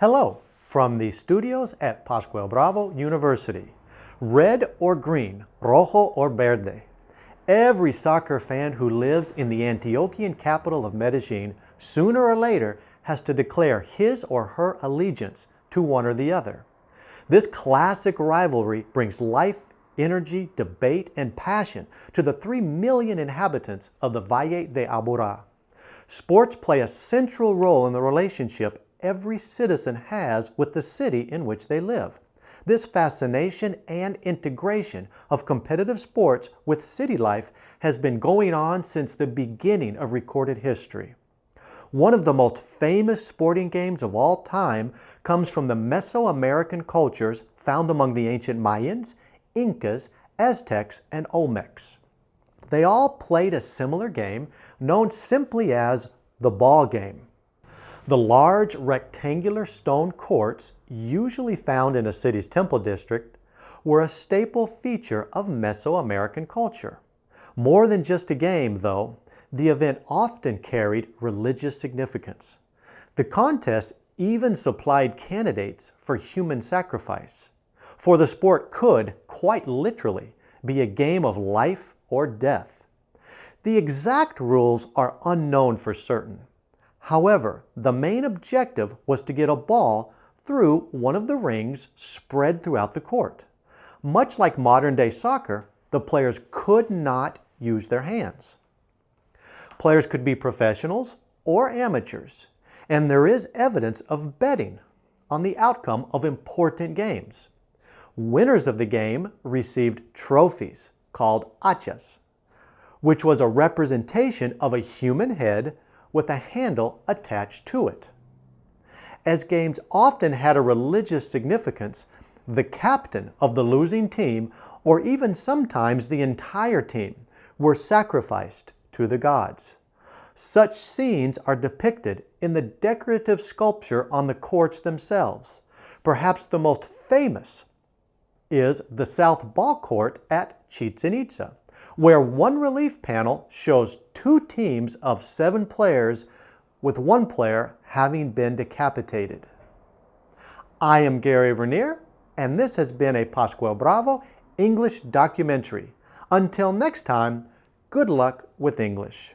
Hello from the studios at Pascual Bravo University. Red or green, rojo or verde. Every soccer fan who lives in the Antioquian capital of Medellin sooner or later has to declare his or her allegiance to one or the other. This classic rivalry brings life, energy, debate, and passion to the 3 million inhabitants of the Valle de Aburrá. Sports play a central role in the relationship every citizen has with the city in which they live. This fascination and integration of competitive sports with city life has been going on since the beginning of recorded history. One of the most famous sporting games of all time comes from the Mesoamerican cultures found among the ancient Mayans, Incas, Aztecs, and Olmecs. They all played a similar game known simply as the ball game. The large rectangular stone courts, usually found in a city's temple district, were a staple feature of Mesoamerican culture. More than just a game, though, the event often carried religious significance. The contest even supplied candidates for human sacrifice, for the sport could, quite literally, be a game of life or death. The exact rules are unknown for certain, However, the main objective was to get a ball through one of the rings spread throughout the court. Much like modern-day soccer, the players could not use their hands. Players could be professionals or amateurs, and there is evidence of betting on the outcome of important games. Winners of the game received trophies called hachas, which was a representation of a human head with a handle attached to it. As games often had a religious significance, the captain of the losing team, or even sometimes the entire team, were sacrificed to the gods. Such scenes are depicted in the decorative sculpture on the courts themselves. Perhaps the most famous is the South Ball Court at Chichen Itza where one relief panel shows two teams of seven players with one player having been decapitated. I am Gary Vernier, and this has been a Pascual Bravo English documentary. Until next time, good luck with English.